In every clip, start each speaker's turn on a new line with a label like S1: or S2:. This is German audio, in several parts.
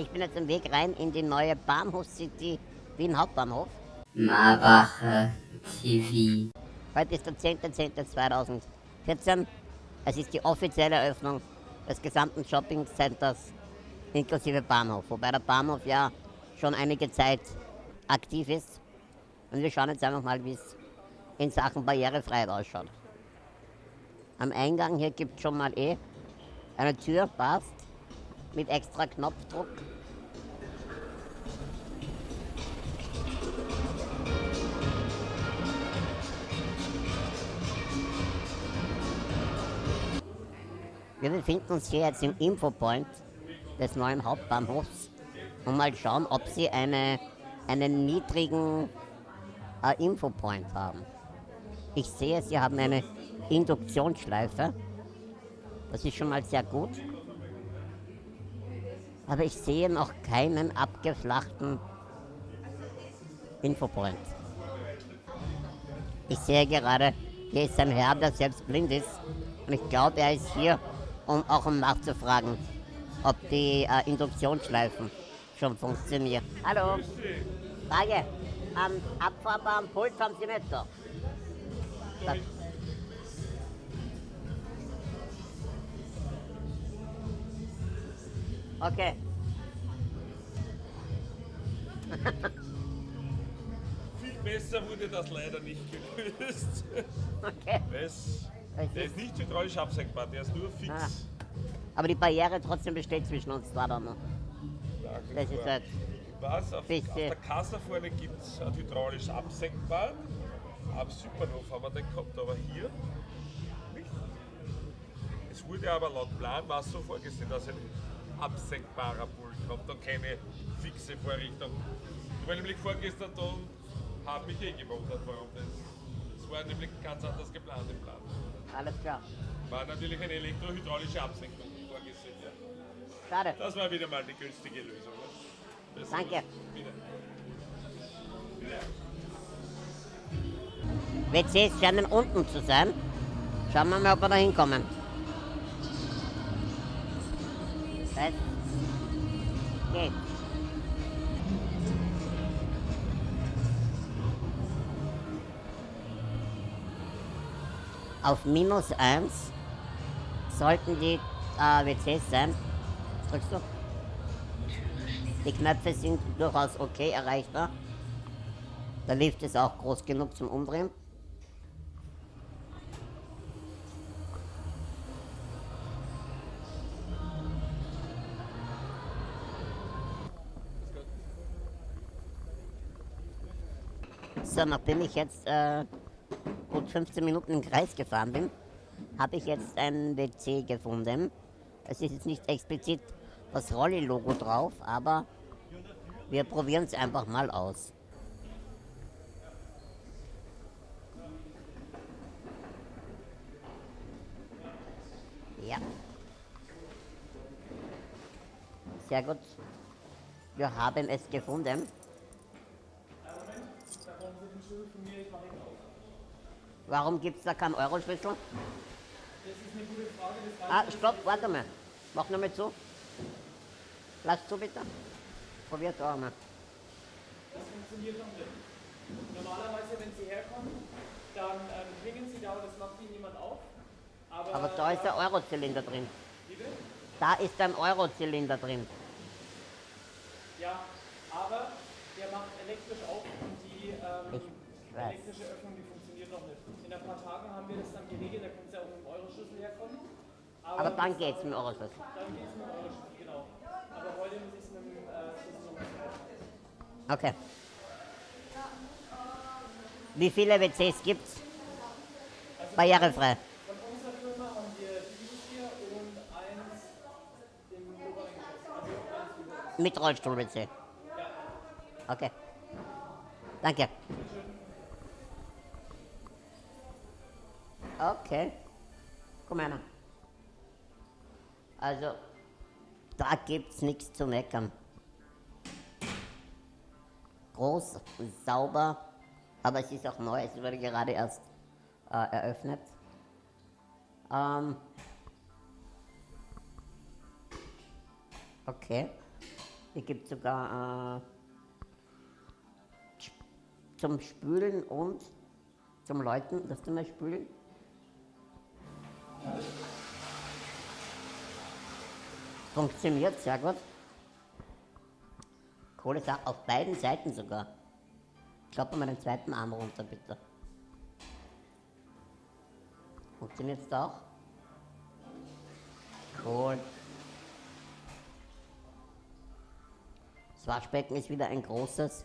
S1: Ich bin jetzt im Weg rein in die neue Bahnhof-City Wien Hauptbahnhof.
S2: Marbacher TV.
S1: Heute ist der 10.10.2014. Es ist die offizielle Eröffnung des gesamten Shopping-Centers inklusive Bahnhof. Wobei der Bahnhof ja schon einige Zeit aktiv ist. Und wir schauen jetzt einfach mal, wie es in Sachen Barrierefreiheit ausschaut. Am Eingang hier gibt es schon mal eh eine Tür, passt, mit extra Knopfdruck. Wir befinden uns hier jetzt im Infopoint des neuen Hauptbahnhofs und mal schauen, ob sie eine, einen niedrigen äh, Infopoint haben. Ich sehe, sie haben eine Induktionsschleife. Das ist schon mal sehr gut. Aber ich sehe noch keinen abgeflachten Infopoint. Ich sehe gerade, hier ist ein Herr, der selbst blind ist. Und ich glaube, er ist hier, um auch um nachzufragen, ob die äh, Induktionsschleifen schon funktionieren. Hallo. Frage. Am abfahrbaren Pult haben Sie nicht da. Okay.
S3: Viel besser wurde das leider nicht gelöst.
S1: Okay.
S3: Das, der ist nicht hydraulisch absenkbar, der ist nur fix.
S1: Ah. Aber die Barriere trotzdem besteht zwischen uns da dann noch. Das ist halt.
S3: Was? Auf, auf der Kasse vorne gibt es hydraulisch absenkbar. Am Südbahnhof haben wir den gehabt, aber hier nicht. Es wurde aber laut Plan war so vorgesehen, dass ein absenkbarer Pult kommt und keine fixe Vorrichtung. Ich war nämlich vorgestern da und habe mich eh gewundert, warum das. Es war nämlich ganz anders geplant im Plan.
S1: Alles klar.
S3: War natürlich eine elektrohydraulische Absenkung vorgesehen. Ja.
S1: Schade.
S3: Das war wieder mal die günstige Lösung. Ne? Das
S1: Danke.
S3: ist Wieder.
S1: WCs scheinen unten zu sein. Schauen wir mal, ob wir da hinkommen. Das geht. Auf minus 1 sollten die äh, WCs sein. Drückst du? Die Knöpfe sind durchaus okay erreichbar. Der Lift ist auch groß genug zum Umdrehen. So, nachdem ich jetzt äh, gut 15 Minuten im Kreis gefahren bin, habe ich jetzt ein WC gefunden. Es ist jetzt nicht explizit das Rolli-Logo drauf, aber wir probieren es einfach mal aus. Ja. Sehr gut. Wir haben es gefunden. Warum gibt es da keinen Euro-Schlüssel?
S4: Das ist eine gute Frage.
S1: Ah, stopp, warte mal. Mach noch mal zu. Lass zu bitte. Probier's auch mal.
S4: Das funktioniert noch nicht. Normalerweise, wenn Sie herkommen, dann ähm, klingen Sie da und das macht Ihnen jemand auf. Aber,
S1: Aber da ist der Eurozylinder drin.
S4: Bitte?
S1: Da ist ein Eurozylinder drin.
S4: Ja, aber der macht elektrisch auf und die ähm,
S1: Ich weiß.
S4: elektrische Öffnung, die funktioniert noch nicht. In ein paar Tagen haben wir das dann geregelt, da können Sie auch mit dem Euro-Schlüssel herkommen.
S1: Aber dann geht's mit dem Euroschlüssel.
S4: Dann geht es mit dem Euro-Schlüssel, genau. Aber heute muss ich es mit dem äh, Schlüssel noch.
S1: Okay. Wie viele WCs gibt's? Barrierefrei.
S4: Von unserer Firma haben wir dieses hier und eins im oberen Geschoss. Also.
S1: Mit Rollstuhl-WC. Okay. Danke. Okay. Komm her. Also, da gibt's nichts zu meckern. Groß, sauber, aber es ist auch neu, es wurde gerade erst äh, eröffnet. Ähm, okay. Hier gibt sogar äh, zum Spülen und zum Läuten. Lass du mal spülen. Funktioniert sehr gut. Kohle auf beiden Seiten sogar. Klappe mal den zweiten Arm runter, bitte. Funktioniert es auch? Cool. Das Waschbecken ist wieder ein großes.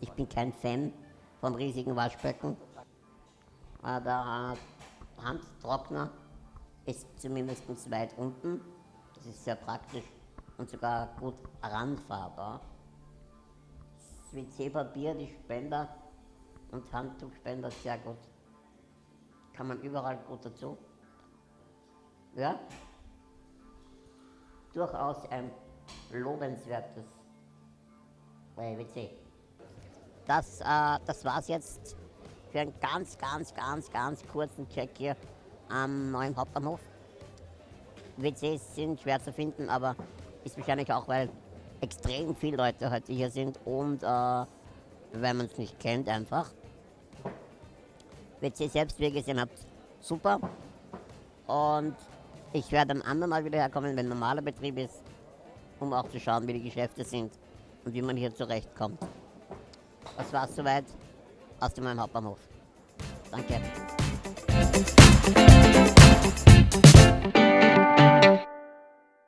S1: Ich bin kein Fan vom riesigen Waschbecken. Der Handtrockner ist zumindest weit unten. Das ist sehr praktisch und sogar gut ranfahrbar. Das WC-Papier, die Spender und Handtuchspender sehr gut. Kann man überall gut dazu. Ja? Durchaus ein lobenswertes WC. Das, äh, das war's jetzt für einen ganz, ganz, ganz, ganz kurzen Check hier am neuen Hauptbahnhof. WCs sind schwer zu finden, aber ist wahrscheinlich auch, weil extrem viele Leute heute hier sind und äh, weil man es nicht kennt einfach. WC selbst, wie ihr gesehen habt, super. Und ich werde am anderen Mal wieder herkommen, wenn normaler Betrieb ist, um auch zu schauen, wie die Geschäfte sind und wie man hier zurechtkommt. Das war's soweit aus dem neuen Hauptbahnhof. Danke.